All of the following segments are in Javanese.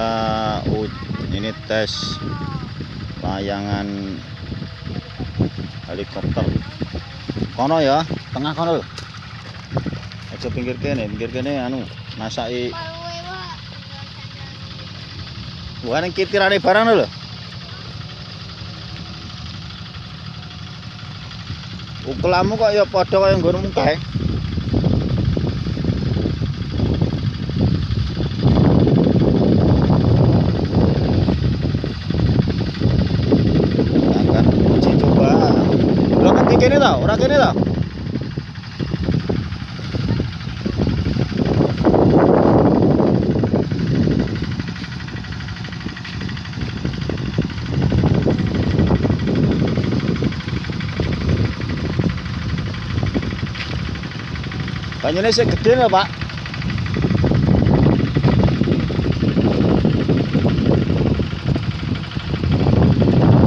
kita ini tes layangan helikopter. Kono ya tengah kono aja pinggir kene pinggir kene anu masaki bukan yang barang lho. Ukulamu kok ya padha kaya nggonmu kae tau ora kene tau Banyune sik gedhe lho, Pak.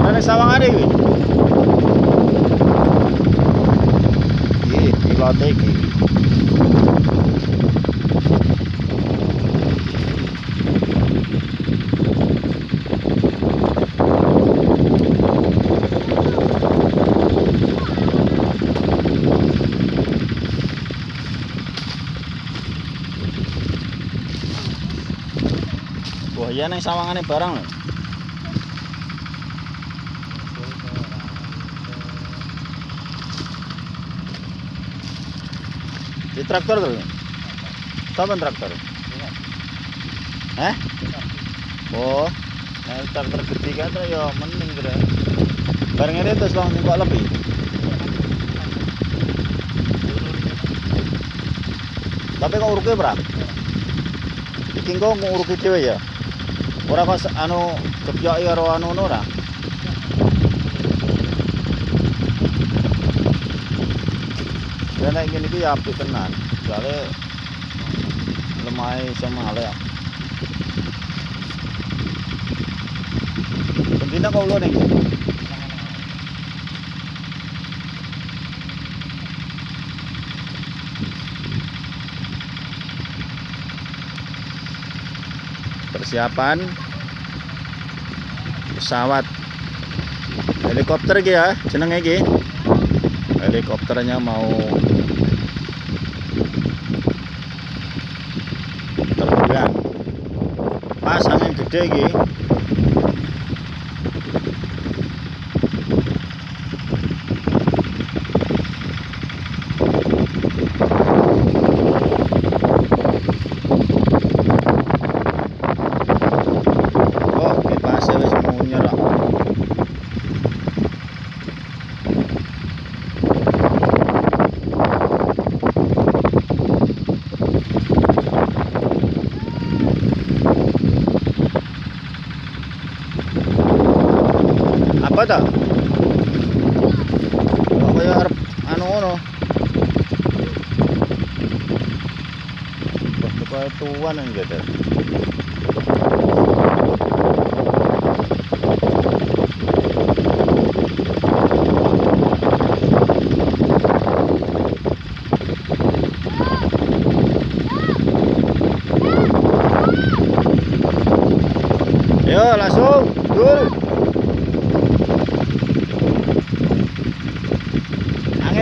Ana sawangane iki. Iki. Wah, iya nang sawangane barang lho. Di traktor tuh. Kapan traktor? Eh? Oh, nah traktor gede kan ya mending kira. Barang ini terus bang kok lebih. Tapi kok uruknya berapa? Iki kok nguruki dhewe ya. Ora kok se- anu kepyoki karo anu ngono ora. Saya naik gini ya api tenan. Soalnya lemai sama lek bentina kau lo nih persiapan pesawat helikopter ya jenenge iki? Helikopternya mau terbang pas angin gede iki apa ta kok kaya arep anu ngono Wah, kaya tuan yang gitu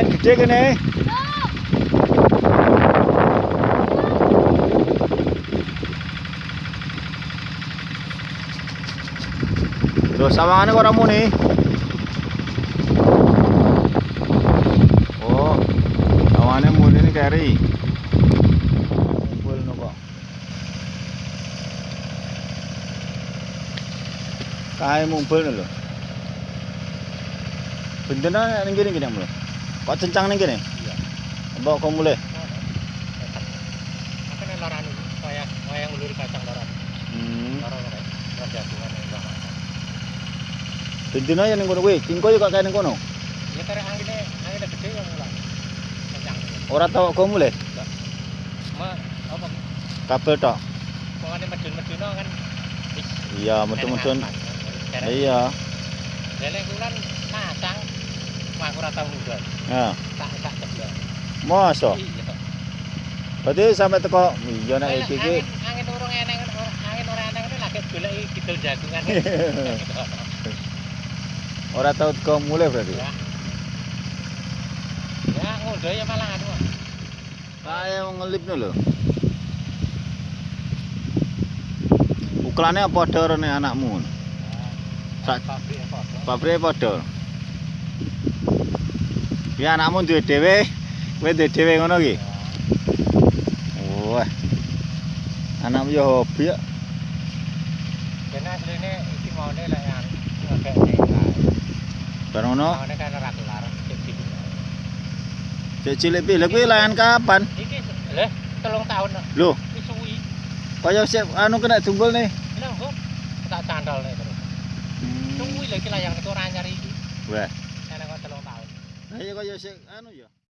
Angin gede kene Terus sawangane kok ora muni Oh sawangane muni ini keri Kumpul no kok Kae mumpul lho. Bendena ning kene kene lho. Kok cencang ning kene? Iya. Mbok kok mulai. Makanya laran itu, wayang wayang ulur kacang laran. Hmm. Laran kayak rajagungan yang sama. Bendena ya ning kono kuwi. Cingko yo kok kae ning kono. Ya karena anginnya anginnya gede mulai. Kencang. Ora tau kok mulai. Ma apa? Kabel tok. Pokoknya medun-medun kan. Iya, medun-medun. Iya. lele kulan nasang. Aku ora tau mundur. Ya. Tak tak ceblok. Mosok. Iya. Berarti sampai teko iya nek iki iki angin urung eneng angin ora eneng itu lagi golek kidul jagungan. Ora tau teko mulai berarti. Ya. Ya ngondo ya malah anu. Saya mau ngelip lho. Ukurannya padha rene anakmu. Sak- pabrik apa? Pabrike padha. Ya anakmu duwe dhewe, kowe duwe dhewe ngono ki. Wah. Anakmu yo hobi ya. Kena asline iki maune lek yang ngekek. Bar ngono, Maune kan ora kelar cek cilik pi. Kuwi layan kapan? Iki leh telung tahun Lho, wis suwi. kaya sik anu kena jungkul nih. Lha kok tak candol nek terus. Suwi lho iki layang niku ora anyar iki. Ya kaya sik anu ya.